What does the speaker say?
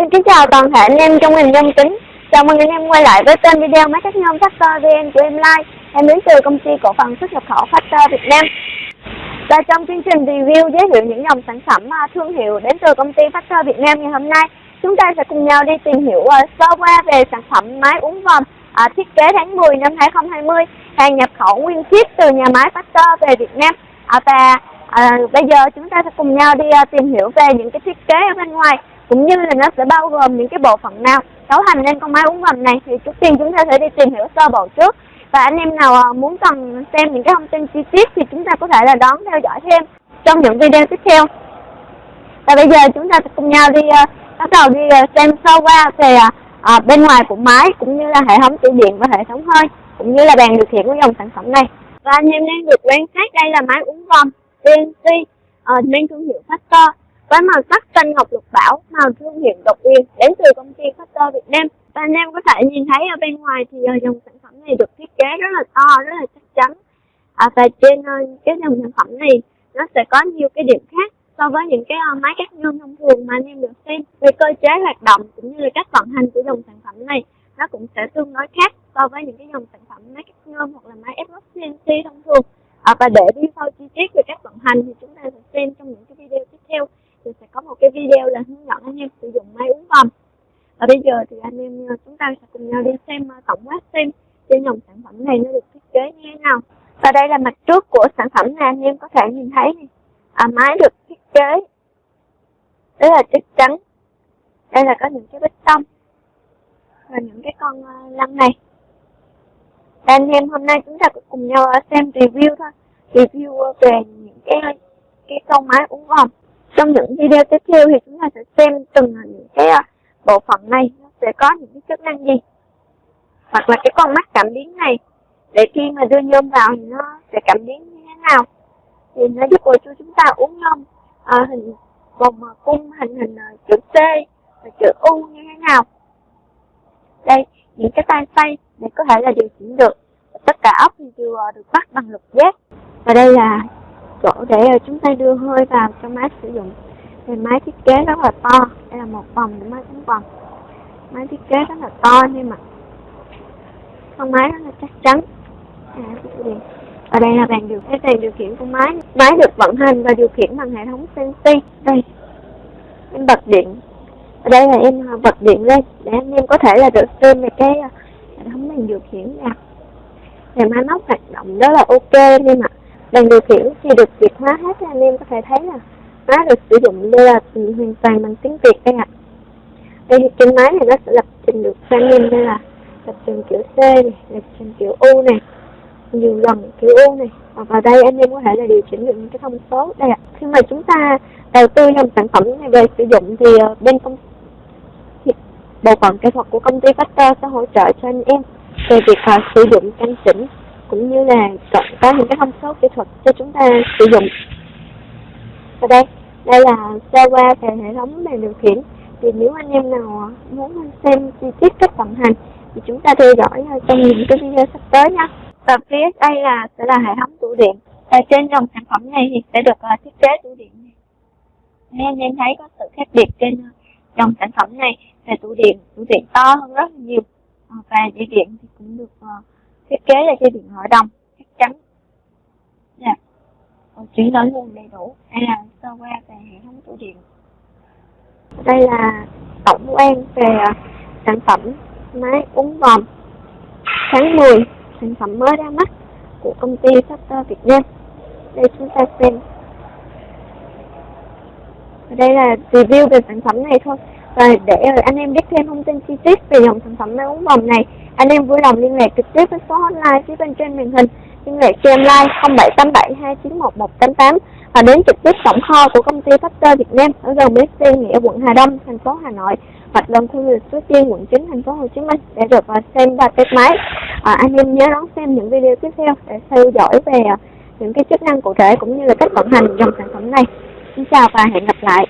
Xin kính chào toàn thể anh em trong ngành nhôm kính. Chào mừng anh em quay lại với kênh video máy cắt nhôm Factor VN của em like. Em đến từ công ty cổ phần xuất nhập khẩu Factor Việt Nam. Và trong chương trình review giới thiệu những dòng sản phẩm à, thương hiệu đến từ công ty Factor Việt Nam ngày hôm nay, chúng ta sẽ cùng nhau đi tìm hiểu à, sơ qua về sản phẩm máy uống vòng à, thiết kế tháng 10 năm 2020, hàng nhập khẩu nguyên chiếc từ nhà máy Factor về Việt Nam. À, và à, bây giờ chúng ta sẽ cùng nhau đi à, tìm hiểu về những cái thiết kế ở bên ngoài cũng như là nó sẽ bao gồm những cái bộ phận nào. Cấu thành nên con máy uống ngầm này thì trước tiên chúng ta sẽ đi tìm hiểu sơ bộ trước. Và anh em nào à, muốn cần xem những cái thông tin chi tiết thì chúng ta có thể là đón theo dõi thêm trong những video tiếp theo. Và bây giờ chúng ta sẽ cùng nhau đi uh, bắt đầu đi uh, xem sơ qua về uh, bên ngoài của máy cũng như là hệ thống tủ điện và hệ thống hơi cũng như là bàn điều khiển của dòng sản phẩm này. Và anh em đang được quan sát đây là máy uống vòng CNC uh, mang thương hiệu Factor với màu sắc xanh ngọc lục bảo, màu thương hiệu độc quyền đến từ công ty Factor Việt Nam. Và anh em có thể nhìn thấy ở bên ngoài thì ờ, dòng sản phẩm này được thiết kế rất là to, rất là chắc chắn. À, và trên ờ, cái dòng sản phẩm này nó sẽ có nhiều cái điểm khác so với những cái uh, máy cắt nhôm thông thường mà anh em được xem. Về cơ chế hoạt động cũng như là cách vận hành của dòng sản phẩm này nó cũng sẽ tương đối khác so với những cái dòng sản phẩm máy cắt nhôm hoặc là máy ép CNC thông thường. À, và để đi sâu chi tiết về cách vận hành thì chúng ta sẽ xem trong những cái video tiếp theo thì sẽ có một cái video là hướng dẫn anh em sử dụng máy uống vòng và bây giờ thì anh em ờ, chúng ta sẽ cùng nhau đi xem ờ, tổng quát xem trên dòng sản phẩm này nó được thiết kế như thế nào. Và đây là mặt trước của sản phẩm này anh em có thể nhìn thấy này. À, máy được thiết kế rất là chắc chắn. Đây là có những cái bích tông và những cái con lăng lăn này. Và anh em hôm nay chúng ta cùng nhau xem review thôi. Review về những cái cái con máy uống vòng trong những video tiếp theo thì chúng ta sẽ xem từng những cái à, bộ phận này nó sẽ có những cái chức năng gì. Hoặc là cái con mắt cảm biến này để khi mà đưa nhôm vào thì nó sẽ cảm biến như thế nào? Thì nó giúp cô chú chúng ta uống nhôm à, hình vòng à, cung hình hình à, chữ C và chữ U như thế nào? Đây những cái tay xoay để có thể là điều chỉnh được. Tất cả ốc thì đều được bắt bằng lục giác và đây là chỗ để ờ, chúng ta đưa hơi vào cho máy sử dụng. Thì máy thiết kế rất là to, đây là một vòng của máy tính vòng. Máy thiết kế rất là to nhưng mà con máy rất là chắc chắn. À, Ở đây là bàn điều khiển bàn điều khiển của máy. Máy được vận hành và điều khiển bằng hệ thống CNC đây, em bật điện. Ở đây là em à, bật điện lên để anh em có thể là được xem về cái à, hệ thống bàn điều khiển nha thì máy móc hoạt động rất là ok nhưng mà đang điều khiển thì được Việt hóa hết anh em có thể thấy là nó được sử dụng đây là hoàn toàn bằng tiếng Việt đây ạ. Đây thì trên máy này nó sẽ lập trình được cho anh em đây là lập trình kiểu C này, lập trình kiểu U này, nhiều lần kiểu U này. Và vào đây anh em có thể là điều chỉnh được những cái thông số đây ạ. Khi mà chúng ta đầu tư trong sản phẩm này về sử dụng thì ờ, bên công bộ phận kỹ thuật của công ty Factor sẽ hỗ trợ cho anh em về việc uh, sử dụng căn chỉnh cũng như là có những cái thông số kỹ thuật cho chúng ta sử dụng. Và đây đây là sơ qua về hệ thống bàn điều khiển. Thì nếu anh em nào muốn xem chi tiết cách vận hành thì chúng ta theo dõi ờ, trong những cái video sắp tới nha. Và phía đây là sẽ là hệ thống tủ điện. Và trên dòng sản phẩm này thì sẽ được uh, thiết kế tủ điện này. Nên anh em thấy có sự khác biệt trên ờ, dòng sản phẩm này về tủ điện tủ điện to hơn rất là nhiều và dây điện thì cũng được uh, thiết kế là dây điện hội đồng, chắc chắn. Nha chuyển đổi nguồn đầy đủ. Hay là sơ qua về hệ thống tủ điện. Đây là tổng quan về à, sản phẩm máy uống vòm tháng 10 sản phẩm mới ra mắt của công ty Factor Việt Nam. Đây chúng ta xem. Đây là review về sản phẩm này thôi. Và để anh em biết thêm thông tin chi tiết về dòng sản phẩm máy uống vòm này anh em vui lòng liên lạc trực tiếp với số hotline phía bên trên màn hình liên lạc cho em like 0787291188 và đến trực tiếp tổng kho của công ty Factor Việt Nam ở gần bến xe Nghĩa quận Hà Đông, thành phố Hà Nội hoặc gần khu lịch Suối Tiên quận 9 thành phố Hồ Chí Minh để được à, xem và test máy. À, anh em nhớ đón xem những video tiếp theo để theo dõi về à, những cái chức năng cụ thể cũng như là cách vận hành dòng sản phẩm này. Xin chào và hẹn gặp lại.